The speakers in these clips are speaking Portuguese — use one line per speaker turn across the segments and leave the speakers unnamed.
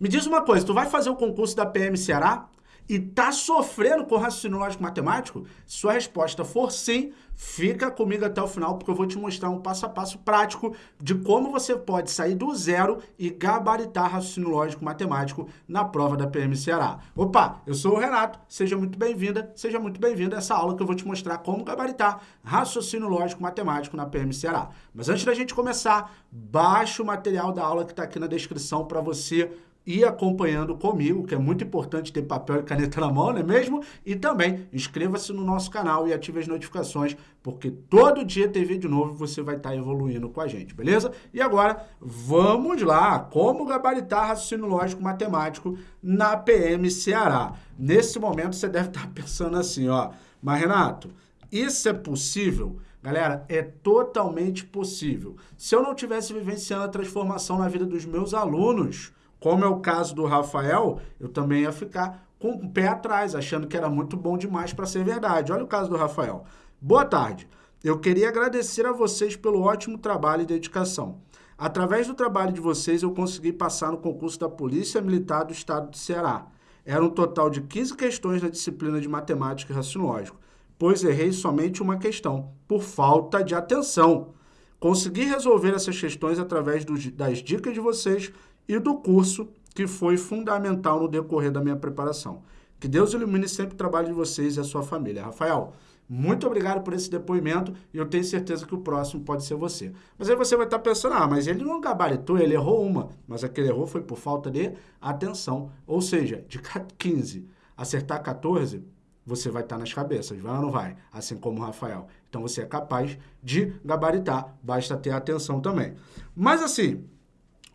Me diz uma coisa, tu vai fazer o concurso da PM Ceará? e tá sofrendo com raciocínio lógico matemático? Se sua resposta for sim, fica comigo até o final, porque eu vou te mostrar um passo a passo prático de como você pode sair do zero e gabaritar raciocínio lógico matemático na prova da PM Ceará. Opa, eu sou o Renato, seja muito bem-vinda, seja muito bem-vindo a essa aula que eu vou te mostrar como gabaritar raciocínio lógico matemático na PM Ceará. Mas antes da gente começar, baixe o material da aula que está aqui na descrição para você e acompanhando comigo, que é muito importante ter papel e caneta na mão, não é mesmo? E também inscreva-se no nosso canal e ative as notificações, porque todo dia tem vídeo novo você vai estar evoluindo com a gente, beleza? E agora, vamos lá! Como gabaritar raciocínio lógico matemático na PM Ceará? Nesse momento, você deve estar pensando assim, ó, mas Renato, isso é possível? Galera, é totalmente possível. Se eu não tivesse vivenciando a transformação na vida dos meus alunos, como é o caso do Rafael, eu também ia ficar com o pé atrás, achando que era muito bom demais para ser verdade. Olha o caso do Rafael. Boa tarde. Eu queria agradecer a vocês pelo ótimo trabalho e dedicação. Através do trabalho de vocês, eu consegui passar no concurso da Polícia Militar do Estado do Ceará. Era um total de 15 questões na disciplina de Matemática e Raciocínio pois errei somente uma questão, por falta de atenção. Consegui resolver essas questões através das dicas de vocês e do curso que foi fundamental no decorrer da minha preparação. Que Deus ilumine sempre o trabalho de vocês e a sua família. Rafael, muito obrigado por esse depoimento e eu tenho certeza que o próximo pode ser você. Mas aí você vai estar pensando, ah, mas ele não gabaritou, ele errou uma, mas aquele errou foi por falta de atenção. Ou seja, de 15 acertar 14, você vai estar nas cabeças, vai ou não vai? Assim como o Rafael. Então você é capaz de gabaritar, basta ter atenção também. Mas assim,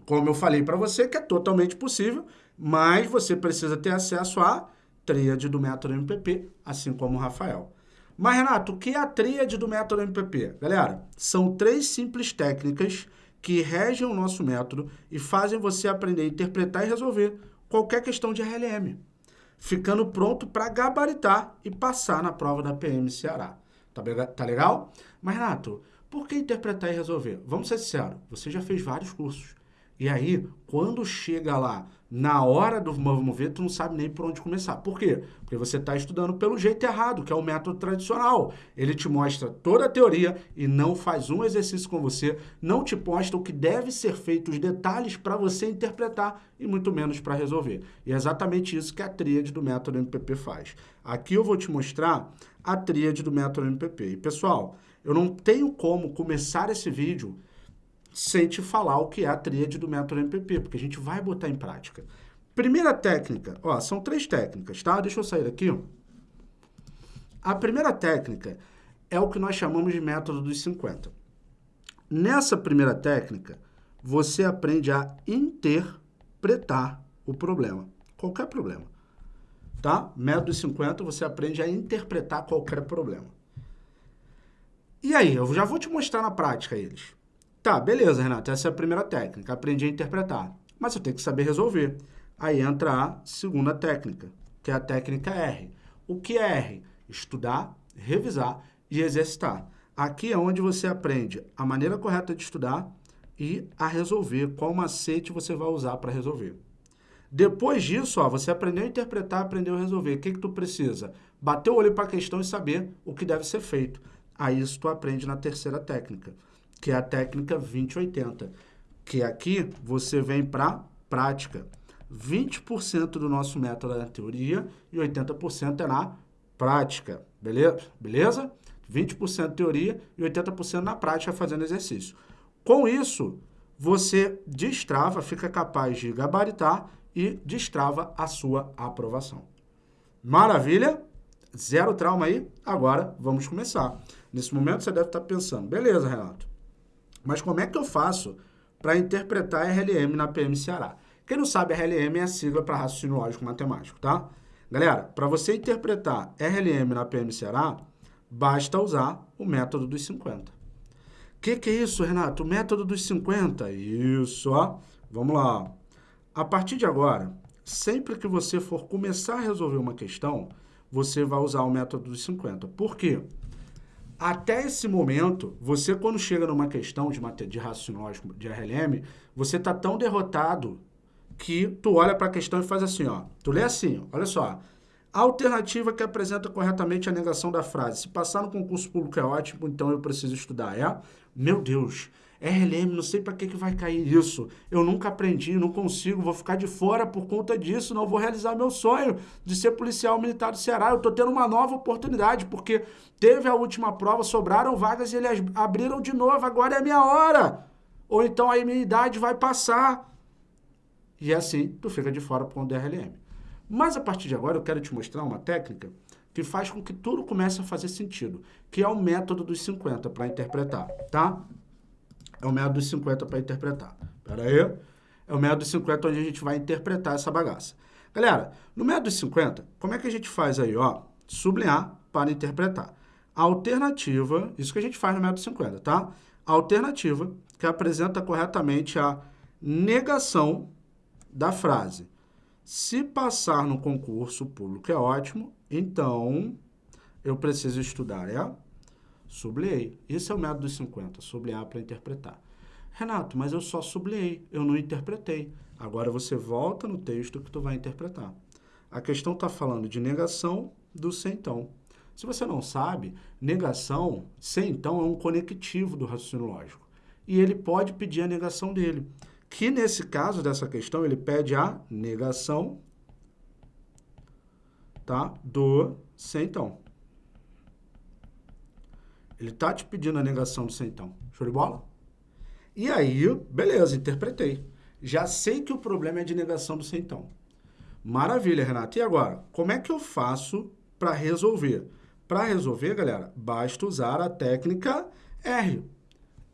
como eu falei para você, que é totalmente possível, mas você precisa ter acesso à tríade do método MPP, assim como o Rafael. Mas, Renato, o que é a tríade do método MPP? Galera, são três simples técnicas que regem o nosso método e fazem você aprender a interpretar e resolver qualquer questão de RLM, ficando pronto para gabaritar e passar na prova da PM Ceará. Tá, tá legal? Mas, Renato, por que interpretar e resolver? Vamos ser sinceros, você já fez vários cursos. E aí, quando chega lá, na hora do vamos ver, tu não sabe nem por onde começar. Por quê? Porque você está estudando pelo jeito errado, que é o método tradicional. Ele te mostra toda a teoria e não faz um exercício com você, não te mostra o que deve ser feito, os detalhes para você interpretar e muito menos para resolver. E é exatamente isso que a tríade do método MPP faz. Aqui eu vou te mostrar a tríade do método MPP. E pessoal, eu não tenho como começar esse vídeo sem te falar o que é a tríade do método MPP, porque a gente vai botar em prática. Primeira técnica, ó, são três técnicas, tá? Deixa eu sair daqui. Ó. A primeira técnica é o que nós chamamos de método dos 50. Nessa primeira técnica, você aprende a interpretar o problema, qualquer problema. Tá? Método dos 50, você aprende a interpretar qualquer problema. E aí, eu já vou te mostrar na prática eles. Tá, beleza, Renato, essa é a primeira técnica, aprendi a interpretar. Mas eu tenho que saber resolver. Aí entra a segunda técnica, que é a técnica R. O que é R? Estudar, revisar e exercitar. Aqui é onde você aprende a maneira correta de estudar e a resolver, qual macete você vai usar para resolver. Depois disso, ó, você aprendeu a interpretar, aprendeu a resolver. O que, que tu precisa? Bater o olho para a questão e saber o que deve ser feito. Aí isso tu aprende na terceira técnica que é a técnica 2080, que aqui você vem para prática. 20% do nosso método é na teoria e 80% é na prática, beleza? beleza? 20% teoria e 80% na prática fazendo exercício. Com isso, você destrava, fica capaz de gabaritar e destrava a sua aprovação. Maravilha? Zero trauma aí? Agora vamos começar. Nesse momento você deve estar pensando, beleza, Renato, mas como é que eu faço para interpretar RLM na PM Ceará? Quem não sabe, RLM é a sigla para raciocínio lógico matemático, tá? Galera, para você interpretar RLM na PM Ceará, basta usar o método dos 50. O que, que é isso, Renato? O método dos 50? Isso, ó. Vamos lá. A partir de agora, sempre que você for começar a resolver uma questão, você vai usar o método dos 50. Por quê? Até esse momento, você quando chega numa questão de, de raciocínio de RLM, você está tão derrotado que tu olha para a questão e faz assim, ó. Tu lê assim, olha só. A alternativa que apresenta corretamente a negação da frase. Se passar no concurso público é ótimo, então eu preciso estudar. É? Meu Deus, RLM, não sei para que, que vai cair isso. Eu nunca aprendi, não consigo, vou ficar de fora por conta disso, não vou realizar meu sonho de ser policial militar do Ceará. Eu estou tendo uma nova oportunidade, porque teve a última prova, sobraram vagas e eles abriram de novo, agora é a minha hora. Ou então a minha idade vai passar. E é assim, tu fica de fora por conta do RLM. Mas a partir de agora eu quero te mostrar uma técnica que faz com que tudo comece a fazer sentido, que é o método dos 50 para interpretar, tá? É o método dos 50 para interpretar. Pera aí. É o método dos 50 onde a gente vai interpretar essa bagaça. Galera, no método dos 50, como é que a gente faz aí, ó? Sublinhar para interpretar. Alternativa, isso que a gente faz no método 50, tá? Alternativa que apresenta corretamente a negação da frase. Se passar no concurso público é ótimo, então eu preciso estudar, é? Sublinhei. Esse é o método dos 50, sublinhar para interpretar. Renato, mas eu só sublinhei, eu não interpretei. Agora você volta no texto que tu vai interpretar. A questão está falando de negação do sem então. Se você não sabe, negação, sem então, é um conectivo do raciocínio lógico. E ele pode pedir a negação dele que nesse caso dessa questão, ele pede a negação tá, do centão. Ele está te pedindo a negação do centão. Show de bola? E aí, beleza, interpretei. Já sei que o problema é de negação do centão. Maravilha, Renato. E agora, como é que eu faço para resolver? Para resolver, galera, basta usar a técnica R.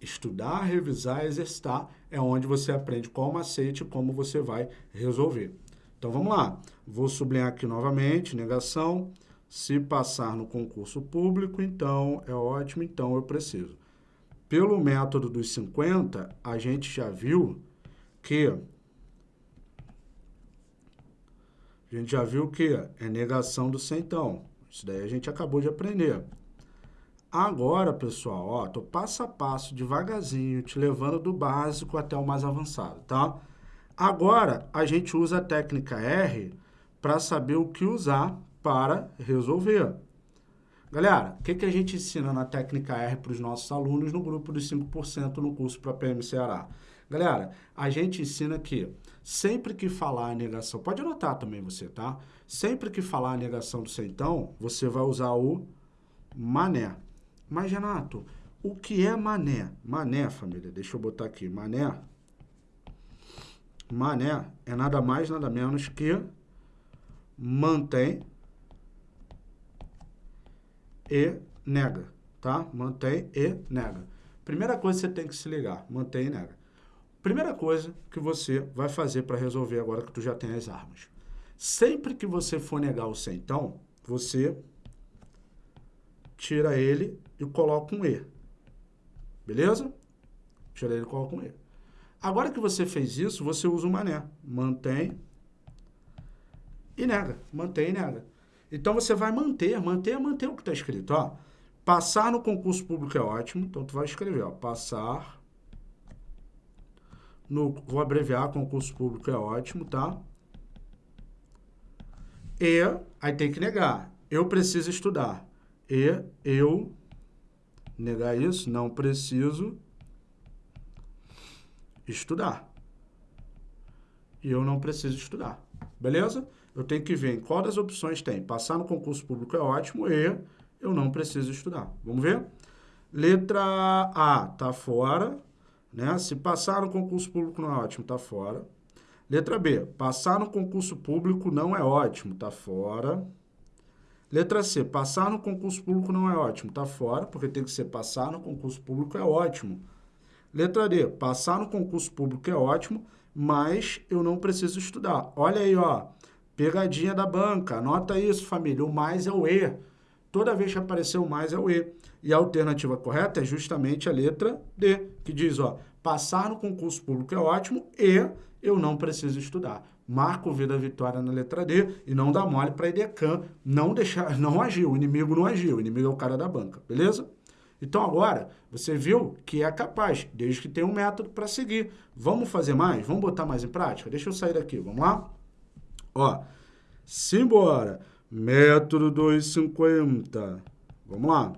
Estudar, revisar, exercitar é onde você aprende qual macete e como você vai resolver. Então vamos lá. Vou sublinhar aqui novamente, negação. Se passar no concurso público, então é ótimo, então eu preciso. Pelo método dos 50, a gente já viu que a gente já viu que é negação do centão. Isso daí a gente acabou de aprender. Agora, pessoal, ó, tô passo a passo, devagarzinho, te levando do básico até o mais avançado, tá? Agora, a gente usa a técnica R para saber o que usar para resolver. Galera, o que, que a gente ensina na técnica R para os nossos alunos no grupo dos 5% no curso para PM Ceará? Galera, a gente ensina que sempre que falar a negação, pode anotar também você, tá? Sempre que falar a negação do centão, você vai usar o mané. Mas, Renato, o que é mané? Mané, família, deixa eu botar aqui. Mané. Mané é nada mais, nada menos que mantém e nega, tá? Mantém e nega. Primeira coisa que você tem que se ligar, mantém e nega. Primeira coisa que você vai fazer para resolver agora que tu já tem as armas. Sempre que você for negar o então, você tira ele e coloca um E. Beleza? Tira ele e coloca um E. Agora que você fez isso, você usa o mané. Mantém e nega. Mantém e nega. Então, você vai manter, manter, manter o que está escrito. Ó. Passar no concurso público é ótimo. Então, tu vai escrever, ó. Passar no... Vou abreviar, concurso público é ótimo, tá? E, aí tem que negar. Eu preciso estudar. E eu negar isso, não preciso estudar. E eu não preciso estudar. Beleza? Eu tenho que ver em qual das opções tem. Passar no concurso público é ótimo e eu não preciso estudar. Vamos ver? Letra A tá fora. Né? Se passar no concurso público não é ótimo, tá fora. Letra B, passar no concurso público não é ótimo, tá fora. Letra C, passar no concurso público não é ótimo, tá fora, porque tem que ser passar no concurso público é ótimo. Letra D, passar no concurso público é ótimo, mas eu não preciso estudar. Olha aí, ó, pegadinha da banca, anota isso, família, o mais é o E. Toda vez que aparecer o mais é o E. E a alternativa correta é justamente a letra D, que diz, ó, passar no concurso público é ótimo e eu não preciso estudar. Marca o V da vitória na letra D e não dá mole para Edecan não deixar, não agir, o inimigo não agiu, o inimigo é o cara da banca, beleza? Então agora, você viu que é capaz, desde que tenha um método para seguir. Vamos fazer mais? Vamos botar mais em prática? Deixa eu sair daqui, vamos lá? Ó, simbora. Método 250. Vamos lá.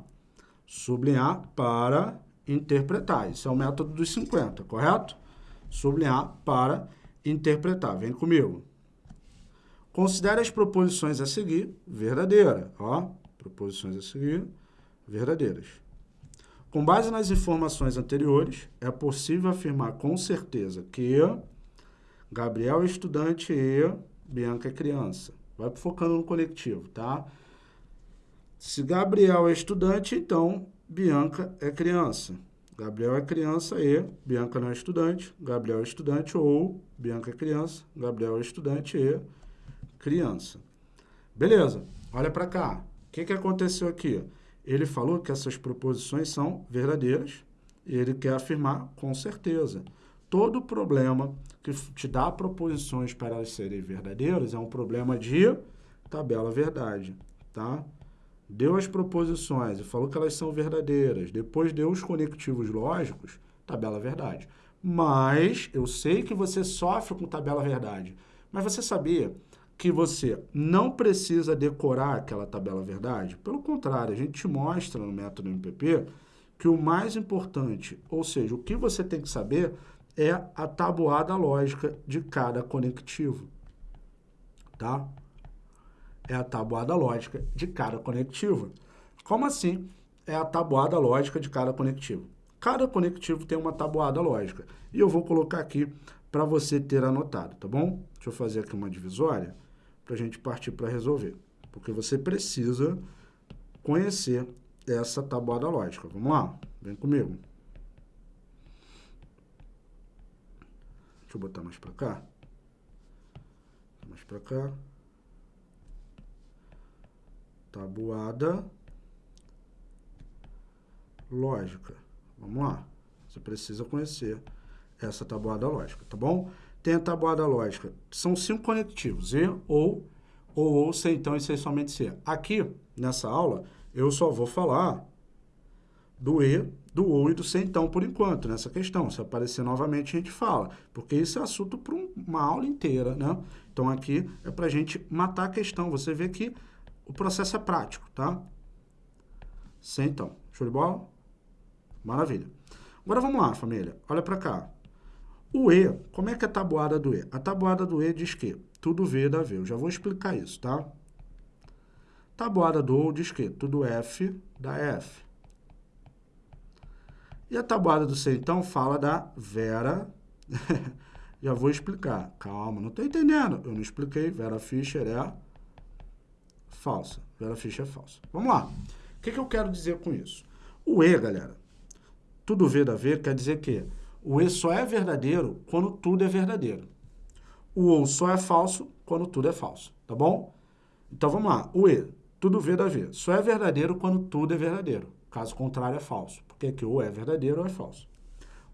Sublinhar para interpretar. Isso é o método dos 50, correto? Sublinhar para interpretar. Vem comigo. Considere as proposições a seguir verdadeira. Ó, proposições a seguir verdadeiras. Com base nas informações anteriores, é possível afirmar com certeza que Gabriel é estudante e Bianca é criança. Vai focando no coletivo, tá? Se Gabriel é estudante, então Bianca é criança. Gabriel é criança e Bianca não é estudante. Gabriel é estudante ou Bianca é criança. Gabriel é estudante e criança. Beleza, olha para cá. O que, que aconteceu aqui? Ele falou que essas proposições são verdadeiras e ele quer afirmar com certeza. Todo problema que te dá proposições para elas serem verdadeiras é um problema de tabela verdade, tá? Deu as proposições e falou que elas são verdadeiras, depois deu os conectivos lógicos, tabela verdade. Mas eu sei que você sofre com tabela verdade, mas você sabia que você não precisa decorar aquela tabela verdade. Pelo contrário, a gente te mostra no método MPP que o mais importante, ou seja, o que você tem que saber é a tabuada lógica de cada conectivo, tá? É a tabuada lógica de cada conectivo. Como assim é a tabuada lógica de cada conectivo? Cada conectivo tem uma tabuada lógica. E eu vou colocar aqui para você ter anotado, tá bom? Deixa eu fazer aqui uma divisória para a gente partir para resolver. Porque você precisa conhecer essa tabuada lógica. Vamos lá? Vem comigo. Deixa eu botar mais para cá. Mais para cá. Tabuada lógica. Vamos lá. Você precisa conhecer essa tabuada lógica, tá bom? tem a tabuada lógica. São cinco conectivos, E, ou, ou, ou, C, então, e somente C. Aqui, nessa aula, eu só vou falar do E, do OU e do C, então, por enquanto, nessa questão. Se aparecer novamente, a gente fala, porque isso é assunto para uma aula inteira, né? Então, aqui é para a gente matar a questão. Você vê que o processo é prático, tá? C, então. Show de bola? Maravilha. Agora, vamos lá, família. Olha para cá. O E, como é que é a tabuada do E? A tabuada do E diz que tudo V dá V. Eu já vou explicar isso, tá? Tabuada do O diz que tudo F dá F. E a tabuada do C, então, fala da Vera. já vou explicar. Calma, não estou entendendo. Eu não expliquei. Vera Fischer é falsa. Vera Fischer é falsa. Vamos lá. O que, que eu quero dizer com isso? O E, galera, tudo V dá V quer dizer que o E só é verdadeiro quando tudo é verdadeiro. O OU só é falso quando tudo é falso, tá bom? Então vamos lá. O E, tudo V dá V. Só é verdadeiro quando tudo é verdadeiro. Caso contrário, é falso. Porque aqui ou é verdadeiro ou é falso.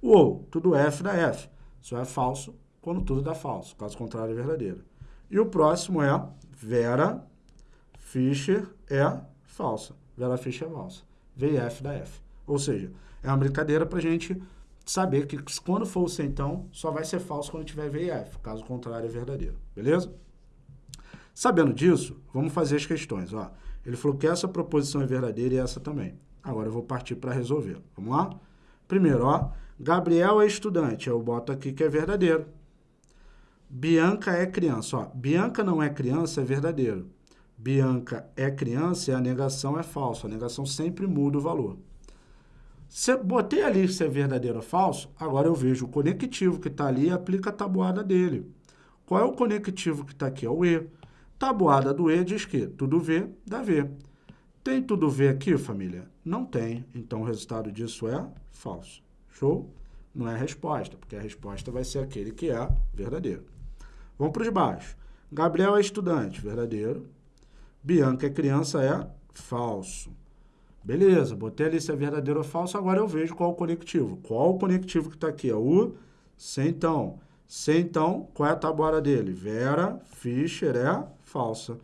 O OU, tudo F dá F. Só é falso quando tudo dá falso. Caso contrário, é verdadeiro. E o próximo é Vera Fischer é falsa. Vera Fischer é falsa. VF dá F. Ou seja, é uma brincadeira para a gente saber que quando for o então só vai ser falso quando tiver VF, caso contrário é verdadeiro, beleza? Sabendo disso, vamos fazer as questões, ó. Ele falou que essa proposição é verdadeira e essa também. Agora eu vou partir para resolver. Vamos lá? Primeiro, ó, Gabriel é estudante, eu boto aqui que é verdadeiro. Bianca é criança, ó. Bianca não é criança, é verdadeiro. Bianca é criança e a negação é falsa. A negação sempre muda o valor. Se botei ali se é verdadeiro ou falso, agora eu vejo o conectivo que está ali e aplica a tabuada dele. Qual é o conectivo que está aqui? É o E. Tabuada do E diz que tudo V dá V. Tem tudo V aqui, família? Não tem. Então, o resultado disso é falso. Show? Não é a resposta, porque a resposta vai ser aquele que é verdadeiro. Vamos para os baixos. Gabriel é estudante, verdadeiro. Bianca é criança, é falso. Beleza, botei ali se é verdadeiro ou falso, agora eu vejo qual o conectivo. Qual o conectivo que está aqui? É o então. C, então, qual é a tabuada dele? Vera Fischer é falsa.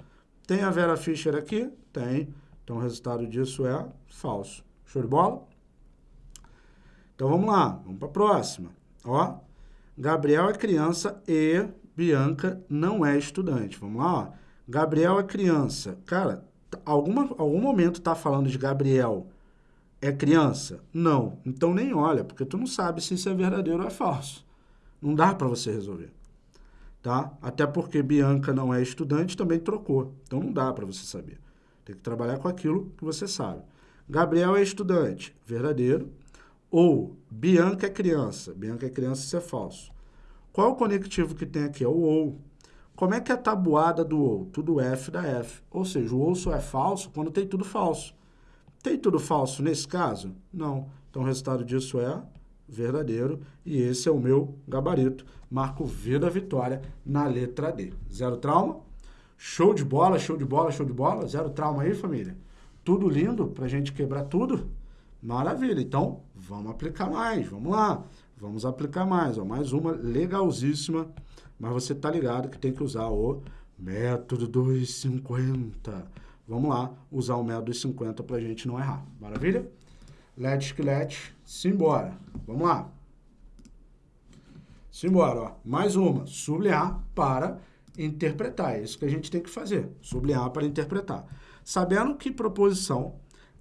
Tem a Vera Fischer aqui? Tem. Então, o resultado disso é falso. Show de bola? Então vamos lá, vamos para a próxima. Ó, Gabriel é criança e Bianca não é estudante. Vamos lá, ó. Gabriel é criança. Cara, alguma, algum momento tá falando de Gabriel é criança? Não. Então nem olha, porque tu não sabe se isso é verdadeiro ou é falso. Não dá para você resolver. Tá? Até porque Bianca não é estudante, também trocou. Então não dá para você saber. Tem que trabalhar com aquilo que você sabe. Gabriel é estudante, verdadeiro. Ou Bianca é criança. Bianca é criança, isso é falso. Qual é o conectivo que tem aqui? É o ou. Como é que é a tabuada do ou? Tudo F da F. Ou seja, o ou só é falso quando tem tudo falso. Tem tudo falso nesse caso? Não. Então o resultado disso é verdadeiro. E esse é o meu gabarito. Marco V da vitória na letra D. Zero trauma? Show de bola, show de bola, show de bola. Zero trauma aí, família. Tudo lindo pra gente quebrar tudo? Maravilha. Então, vamos aplicar mais. Vamos lá. Vamos aplicar mais. Ó, mais uma legalzíssima. Mas você tá ligado que tem que usar o método 250. Vamos lá, usar o método 250 pra gente não errar. Maravilha? Let's que let's. Simbora. Vamos lá. Simbora, ó. Mais uma. Sublinhar para interpretar. É isso que a gente tem que fazer. Sublinhar para interpretar. Sabendo que proposição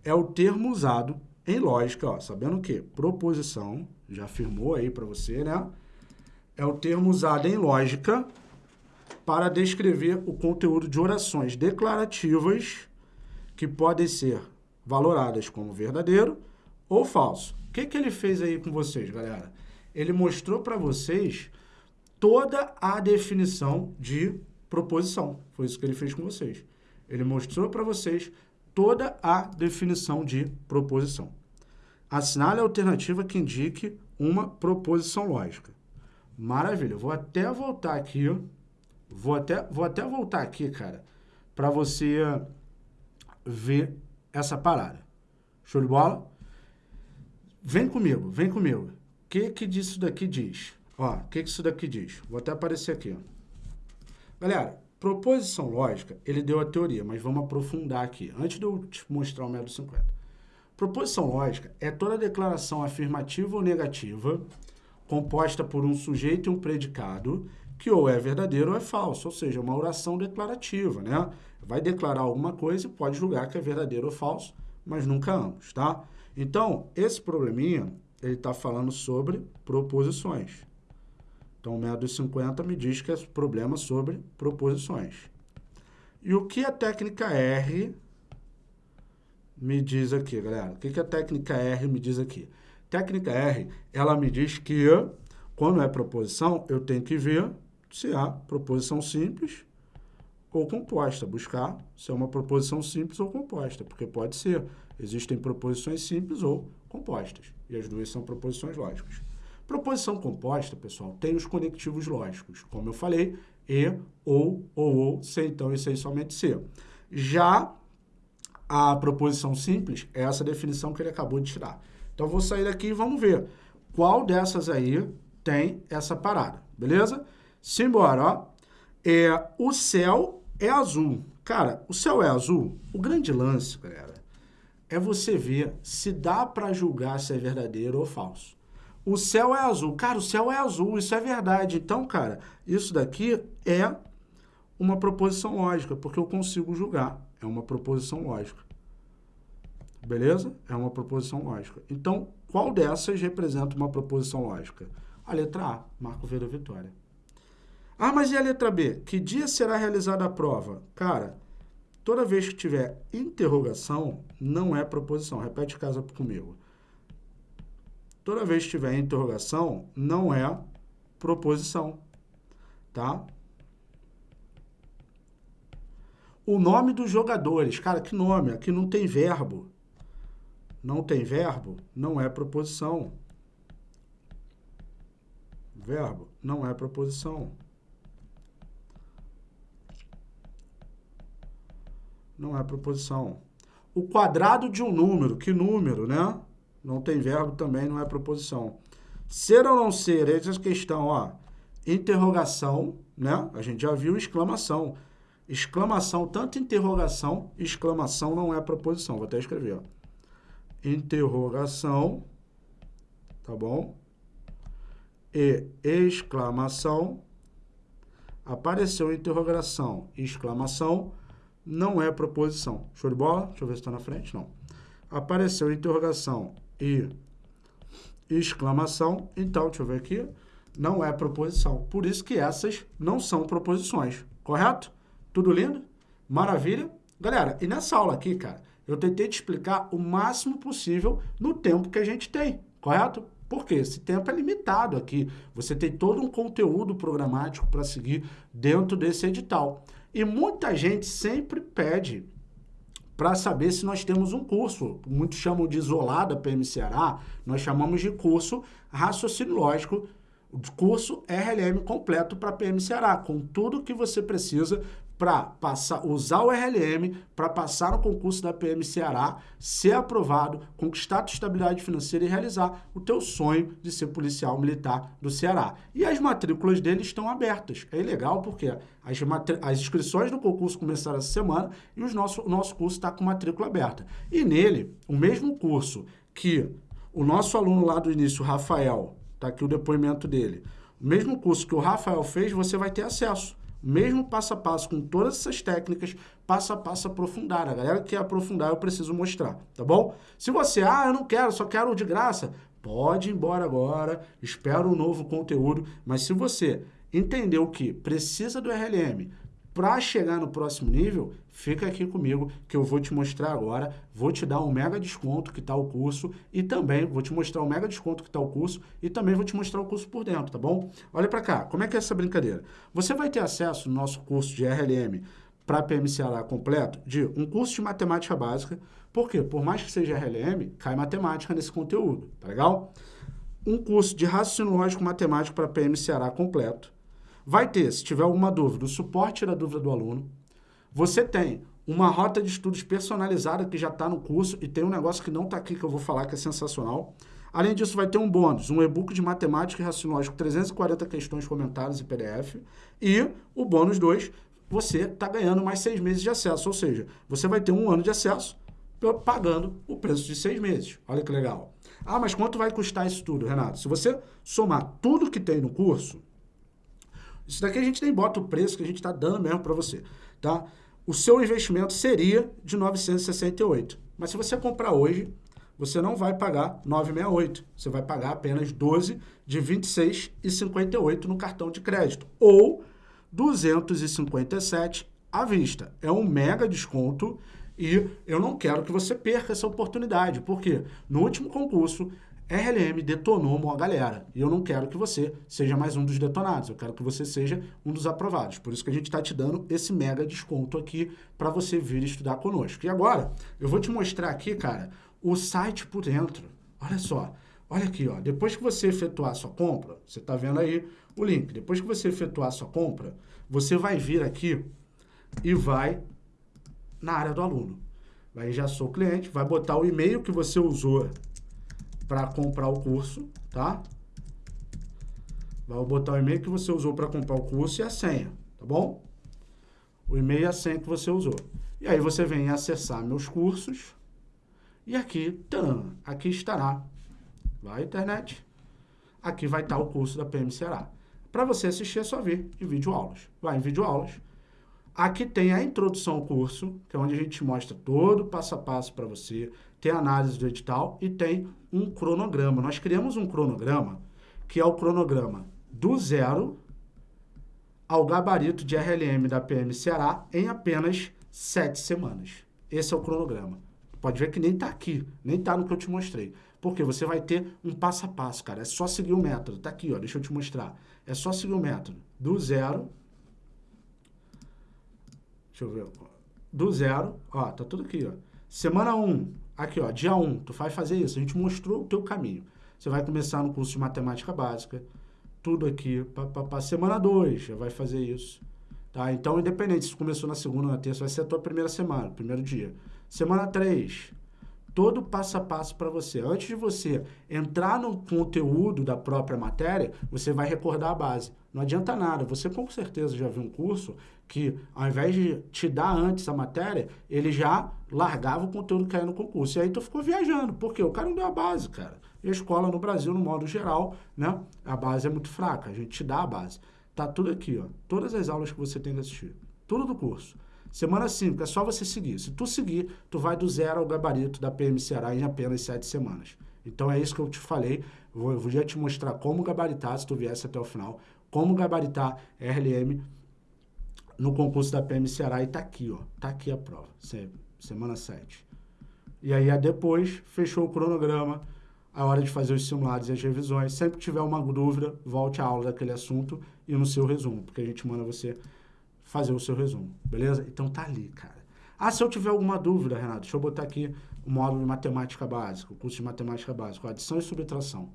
é o termo usado em lógica, ó. Sabendo que proposição, já afirmou aí para você, né? É o termo usado em lógica para descrever o conteúdo de orações declarativas que podem ser valoradas como verdadeiro ou falso. O que, que ele fez aí com vocês, galera? Ele mostrou para vocês toda a definição de proposição. Foi isso que ele fez com vocês. Ele mostrou para vocês toda a definição de proposição. Assinale a alternativa que indique uma proposição lógica. Maravilha. Vou até voltar aqui. Vou até, vou até voltar aqui, cara, para você ver essa parada. Show de bola? Vem comigo, vem comigo. O que que disso daqui diz? Ó, o que que isso daqui diz? Vou até aparecer aqui, ó. Galera, proposição lógica, ele deu a teoria, mas vamos aprofundar aqui, antes de eu te mostrar o método 50. Proposição lógica é toda declaração afirmativa ou negativa composta por um sujeito e um predicado que ou é verdadeiro ou é falso, ou seja, uma oração declarativa, né? Vai declarar alguma coisa e pode julgar que é verdadeiro ou falso, mas nunca ambos, tá? Então, esse probleminha, ele está falando sobre proposições. Então, o método 50 me diz que é problema sobre proposições. E o que a técnica R me diz aqui, galera? O que, a técnica R me diz aqui? Técnica R, ela me diz que quando é proposição, eu tenho que ver se há proposição simples ou composta. Buscar se é uma proposição simples ou composta, porque pode ser. Existem proposições simples ou compostas, e as duas são proposições lógicas. Proposição composta, pessoal, tem os conectivos lógicos, como eu falei, e, ou, ou, ou, se, então e sem somente se. Já a proposição simples é essa definição que ele acabou de tirar. Então, vou sair daqui e vamos ver qual dessas aí tem essa parada, beleza? Simbora, ó. É, o céu é azul. Cara, o céu é azul? O grande lance, galera, é você ver se dá para julgar se é verdadeiro ou falso. O céu é azul. Cara, o céu é azul, isso é verdade. Então, cara, isso daqui é uma proposição lógica, porque eu consigo julgar. É uma proposição lógica. Beleza? É uma proposição lógica. Então, qual dessas representa uma proposição lógica? A letra A, Marco V da Vitória. Ah, mas e a letra B? Que dia será realizada a prova? Cara, toda vez que tiver interrogação, não é proposição. Repete casa comigo. Toda vez que tiver interrogação, não é proposição. Tá? O nome dos jogadores. Cara, que nome? Aqui não tem verbo. Não tem verbo, não é proposição. Verbo não é proposição. não é proposição. O quadrado de um número, que número, né? Não tem verbo também, não é proposição. Ser ou não ser, essa é questão, ó. Interrogação, né? A gente já viu exclamação. Exclamação, tanto interrogação, exclamação não é proposição. Vou até escrever, ó. Interrogação tá bom? E exclamação, apareceu interrogação, exclamação, não é proposição. Show de bola? Deixa eu ver se está na frente, não. Apareceu interrogação e exclamação, então, deixa eu ver aqui, não é proposição. Por isso que essas não são proposições, correto? Tudo lindo? Maravilha? Galera, e nessa aula aqui, cara, eu tentei te explicar o máximo possível no tempo que a gente tem, correto? Porque esse tempo é limitado aqui. Você tem todo um conteúdo programático para seguir dentro desse edital. E muita gente sempre pede para saber se nós temos um curso. Muitos chamam de isolada PM Ceará, nós chamamos de curso raciocínio lógico curso RLM completo para PM Ceará, com tudo que você precisa para passar, usar o RLM para passar no concurso da PM Ceará, ser aprovado, conquistar a estabilidade financeira e realizar o teu sonho de ser policial militar do Ceará. E as matrículas dele estão abertas. É legal porque as, as inscrições do concurso começaram essa semana e os nosso, o nosso curso está com matrícula aberta. E nele, o mesmo curso que o nosso aluno lá do início, Rafael, Está aqui o depoimento dele. O mesmo curso que o Rafael fez, você vai ter acesso. Mesmo passo a passo, com todas essas técnicas, passo a passo aprofundar. A galera que quer aprofundar, eu preciso mostrar, tá bom? Se você, ah, eu não quero, só quero de graça, pode ir embora agora, espera um novo conteúdo. Mas se você entendeu que precisa do RLM, para chegar no próximo nível, fica aqui comigo que eu vou te mostrar agora, vou te dar um mega desconto que está o curso e também vou te mostrar um mega desconto que está o curso e também vou te mostrar o curso por dentro, tá bom? Olha para cá, como é que é essa brincadeira? Você vai ter acesso no nosso curso de RLM para PMCA completo de um curso de matemática básica, porque por mais que seja RLM, cai matemática nesse conteúdo, tá legal? Um curso de raciocínio lógico matemático para PMCA completo, Vai ter, se tiver alguma dúvida, o suporte da dúvida do aluno. Você tem uma rota de estudos personalizada que já está no curso e tem um negócio que não está aqui que eu vou falar que é sensacional. Além disso, vai ter um bônus, um e-book de matemática e raciocínio com 340 questões, comentários e PDF. E o bônus 2, você está ganhando mais seis meses de acesso, ou seja, você vai ter um ano de acesso pagando o preço de seis meses. Olha que legal. Ah, mas quanto vai custar isso tudo, Renato? Se você somar tudo que tem no curso, isso daqui a gente nem bota o preço que a gente está dando mesmo para você, tá? O seu investimento seria de 968. Mas se você comprar hoje, você não vai pagar 968. Você vai pagar apenas 12 de 26,58 no cartão de crédito. Ou 257 à vista. É um mega desconto e eu não quero que você perca essa oportunidade. Porque no último concurso RLM detonou uma galera. E eu não quero que você seja mais um dos detonados. Eu quero que você seja um dos aprovados. Por isso que a gente está te dando esse mega desconto aqui para você vir estudar conosco. E agora, eu vou te mostrar aqui, cara, o site por dentro. Olha só. Olha aqui, ó. Depois que você efetuar a sua compra, você está vendo aí o link. Depois que você efetuar a sua compra, você vai vir aqui e vai na área do aluno. Vai já sou cliente, vai botar o e-mail que você usou para comprar o curso, tá? Vai botar o e-mail que você usou para comprar o curso e a senha, tá bom? O e-mail e a senha que você usou. E aí você vem acessar meus cursos e aqui, tam, aqui estará, vai internet, aqui vai estar o curso da PM Ceará. Para você assistir é só vir em vídeo aulas. Vai em vídeo aulas. Aqui tem a introdução ao curso, que é onde a gente mostra todo o passo a passo para você, tem análise do edital e tem um cronograma. Nós criamos um cronograma, que é o cronograma do zero ao gabarito de RLM da PM Ceará em apenas sete semanas. Esse é o cronograma. Pode ver que nem está aqui, nem está no que eu te mostrei. Porque você vai ter um passo a passo, cara. É só seguir o método. Está aqui, ó, deixa eu te mostrar. É só seguir o método. Do zero. Deixa eu ver. Do zero, ó, tá tudo aqui, ó. Semana 1, um, Aqui, ó, dia 1, um, tu vai fazer isso. A gente mostrou o teu caminho. Você vai começar no curso de matemática básica, tudo aqui. Para semana 2, já vai fazer isso. Tá? Então, independente se começou na segunda ou na terça, vai ser a tua primeira semana, primeiro dia. Semana 3, todo passo a passo para você. Antes de você entrar no conteúdo da própria matéria, você vai recordar a base. Não adianta nada. Você com certeza já viu um curso que, ao invés de te dar antes a matéria, ele já largava o conteúdo que caiu no concurso. E aí tu ficou viajando. Por quê? O cara não deu a base, cara. E a escola no Brasil, no modo geral, né, a base é muito fraca, a gente te dá a base. Tá tudo aqui, ó, todas as aulas que você tem que assistir, tudo do curso. Semana 5, é só você seguir. Se tu seguir, tu vai do zero ao gabarito da PM Ceará em apenas sete semanas. Então é isso que eu te falei. Vou, vou já te mostrar como gabaritar, se tu viesse até o final, como gabaritar RLM no concurso da PM Ceará e tá aqui, ó. Tá aqui a prova, semana 7. E aí, depois, fechou o cronograma, a hora de fazer os simulados e as revisões. Sempre que tiver uma dúvida, volte à aula daquele assunto e no seu resumo, porque a gente manda você fazer o seu resumo, beleza? Então tá ali, cara. Ah, se eu tiver alguma dúvida, Renato, deixa eu botar aqui o módulo de matemática básica, o curso de matemática básica, adição e subtração.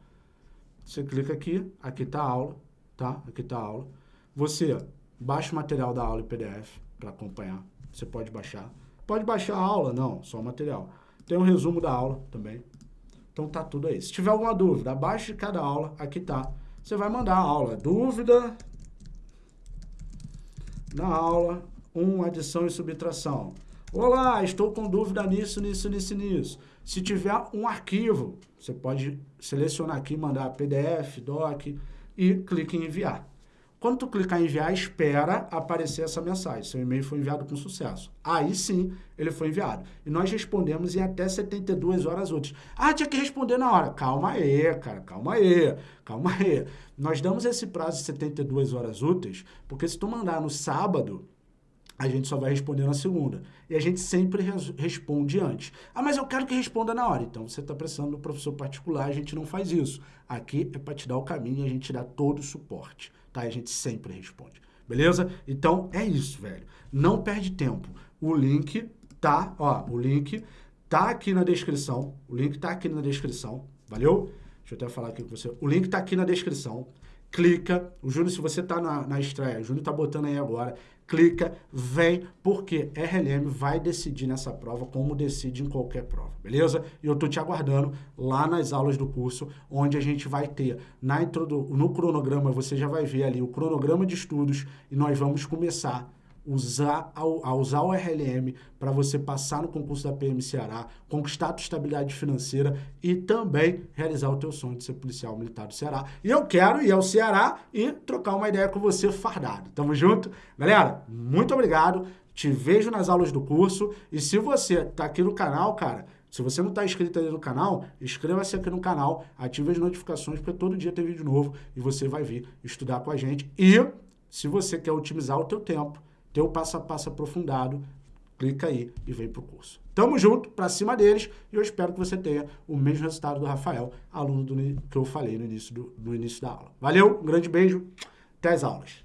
Você clica aqui, aqui tá a aula, tá? Aqui tá a aula. Você baixa o material da aula em PDF para acompanhar. Você pode baixar. Pode baixar a aula? Não, só o material. Tem um resumo da aula também. Então tá tudo aí. Se tiver alguma dúvida, abaixo de cada aula, aqui tá. Você vai mandar a aula. Dúvida na aula 1, adição e subtração. Olá, estou com dúvida nisso, nisso, nisso, nisso. Se tiver um arquivo, você pode selecionar aqui, mandar PDF, doc e clique em enviar. Quando tu clicar em enviar, espera aparecer essa mensagem. Seu e-mail foi enviado com sucesso. Aí sim, ele foi enviado. E nós respondemos em até 72 horas úteis. Ah, tinha que responder na hora. Calma aí, cara, calma aí, calma aí. Nós damos esse prazo de 72 horas úteis, porque se tu mandar no sábado, a gente só vai responder na segunda. E a gente sempre res responde antes. Ah, mas eu quero que responda na hora. Então, você está precisando do professor particular, a gente não faz isso. Aqui é para te dar o caminho e a gente dá todo o suporte, tá? A gente sempre responde. Beleza? Então, é isso, velho. Não perde tempo. O link tá, ó, o link tá aqui na descrição. O link tá aqui na descrição. Valeu? Deixa eu até falar aqui com você. O link tá aqui na descrição clica. O Júnior, se você está na, na estreia, o Júnior está botando aí agora, clica, vem, porque RLM vai decidir nessa prova como decide em qualquer prova, beleza? E eu estou te aguardando lá nas aulas do curso, onde a gente vai ter, na no cronograma, você já vai ver ali o cronograma de estudos e nós vamos começar usar, a, usar o RLM para você passar no concurso da PM Ceará, conquistar a tua estabilidade financeira e também realizar o teu sonho de ser policial militar do Ceará. E eu quero ir ao Ceará e trocar uma ideia com você fardado. Tamo junto? Galera, muito obrigado. Te vejo nas aulas do curso. E se você tá aqui no canal, cara, se você não está inscrito aí no canal, inscreva-se aqui no canal, ative as notificações, porque todo dia tem vídeo novo e você vai vir estudar com a gente. E se você quer otimizar o teu tempo, teu passo a passo aprofundado, clica aí e vem pro curso. Tamo junto, pra cima deles, e eu espero que você tenha o mesmo resultado do Rafael, aluno do, que eu falei no início, do, no início da aula. Valeu, um grande beijo, até as aulas.